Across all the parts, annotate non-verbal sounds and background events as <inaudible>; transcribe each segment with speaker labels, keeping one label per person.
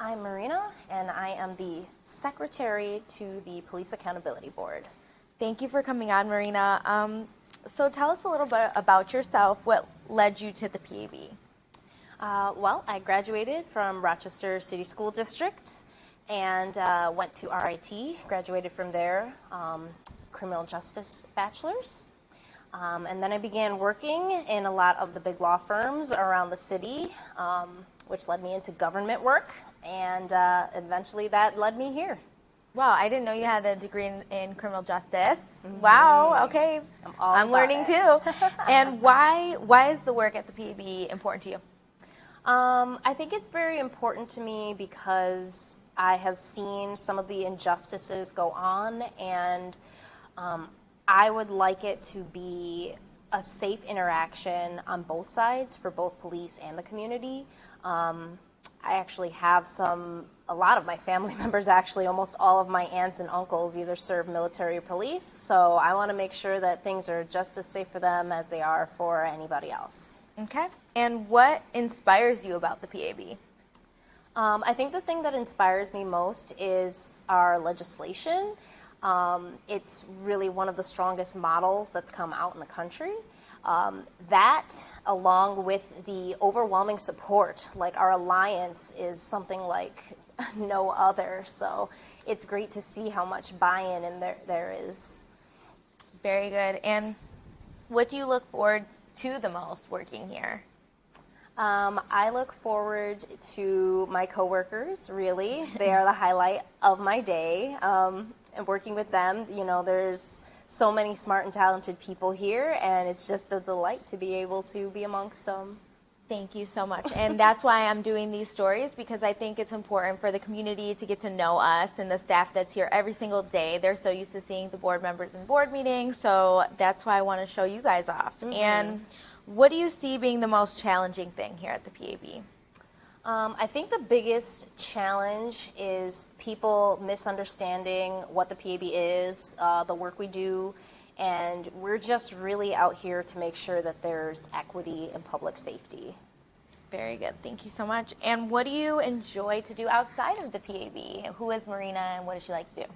Speaker 1: am Marina and I am the secretary to the Police Accountability Board.
Speaker 2: Thank you for coming on, Marina. Um, so tell us a little bit about yourself. What led you to the PAB?
Speaker 1: Uh, well, I graduated from Rochester City School District and uh, went to RIT, graduated from there, um, criminal justice bachelor's. Um, and then I began working in a lot of the big law firms around the city, um, which led me into government work, and uh, eventually that led me here.
Speaker 2: Wow, I didn't know you had a degree in, in criminal justice. Mm-hmm. Wow, okay. I'm, I'm learning it. too. <laughs> and why why is the work at the PAB important to you?
Speaker 1: Um, I think it's very important to me because I have seen some of the injustices go on, and um, I would like it to be a safe interaction on both sides for both police and the community. Um, I actually have some, a lot of my family <laughs> members actually, almost all of my aunts and uncles either serve military or police. So I want to make sure that things are just as safe for them as they are for anybody else.
Speaker 2: Okay. And what inspires you about the PAB?
Speaker 1: Um, I think the thing that inspires me most is our legislation. Um, it's really one of the strongest models that's come out in the country. Um, that, along with the overwhelming support, like our alliance is something like <laughs> no other. So it's great to see how much buy-in and there, there is.
Speaker 2: Very good. And what do you look forward to the most working here?
Speaker 1: Um, I look forward to my coworkers, really. They are the highlight of my day. Um, and working with them, you know, there's so many smart and talented people here, and it's just a delight to be able to be amongst them.
Speaker 2: Thank you so much. And that's why I'm doing these stories because I think it's important for the community to get to know us and the staff that's here every single day. They're so used to seeing the board members in board meetings, so that's why I want to show you guys off. Mm -hmm. And what do you see being the most challenging thing here at the PAB?
Speaker 1: Um, I think the biggest challenge is people misunderstanding what the PAB is, uh, the work we do, and we're just really out here to make sure that there's equity and public safety.
Speaker 2: Very good. Thank you so much. And what do you enjoy to do outside of the PAB? Who is Marina and what does she like to do?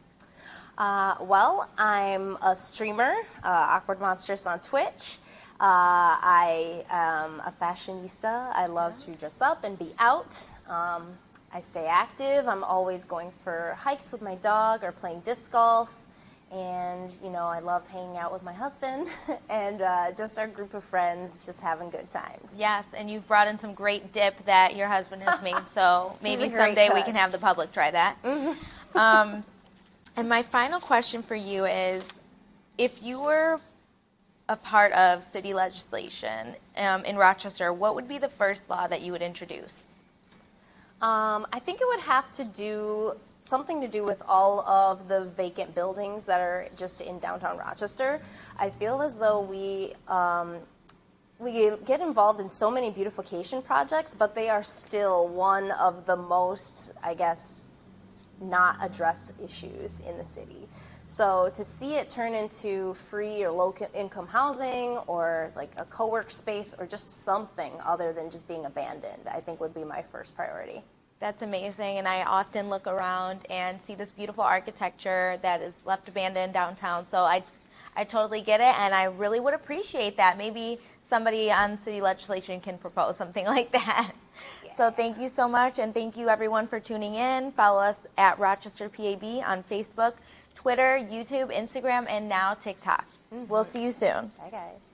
Speaker 1: Uh, well, I'm a streamer, uh, Awkward Monstrous on Twitch. Uh, I am a fashionista. I love to dress up and be out. Um, I stay active. I'm always going for hikes with my dog or playing disc golf. And, you know, I love hanging out with my husband <laughs> and uh, just our group of friends, just having good times.
Speaker 2: Yes, and you've brought in some great dip that your husband has made, so <laughs> maybe someday we can have the public try that. Mm-hmm. um, and my final question for you is if you were a part of city legislation um, in Rochester, what would be the first law that you would introduce?
Speaker 1: Um, I think it would have to do something to do with all of the vacant buildings that are just in downtown Rochester. I feel as though we um, we get involved in so many beautification projects, but they are still one of the most, I guess, not addressed issues in the city. So to see it turn into free or low income housing or like a co-work space or just something other than just being abandoned, I think would be my first priority.
Speaker 2: That's amazing. And I often look around and see this beautiful architecture that is left abandoned downtown. So I, I totally get it. And I really would appreciate that. Maybe somebody on city legislation can propose something <laughs> like that. Yeah. So thank you so much. And thank you everyone for tuning in. Follow us at Rochester PAB on Facebook. Twitter, YouTube, Instagram, and now TikTok. Mm -hmm. We'll see you soon.
Speaker 1: Bye, guys.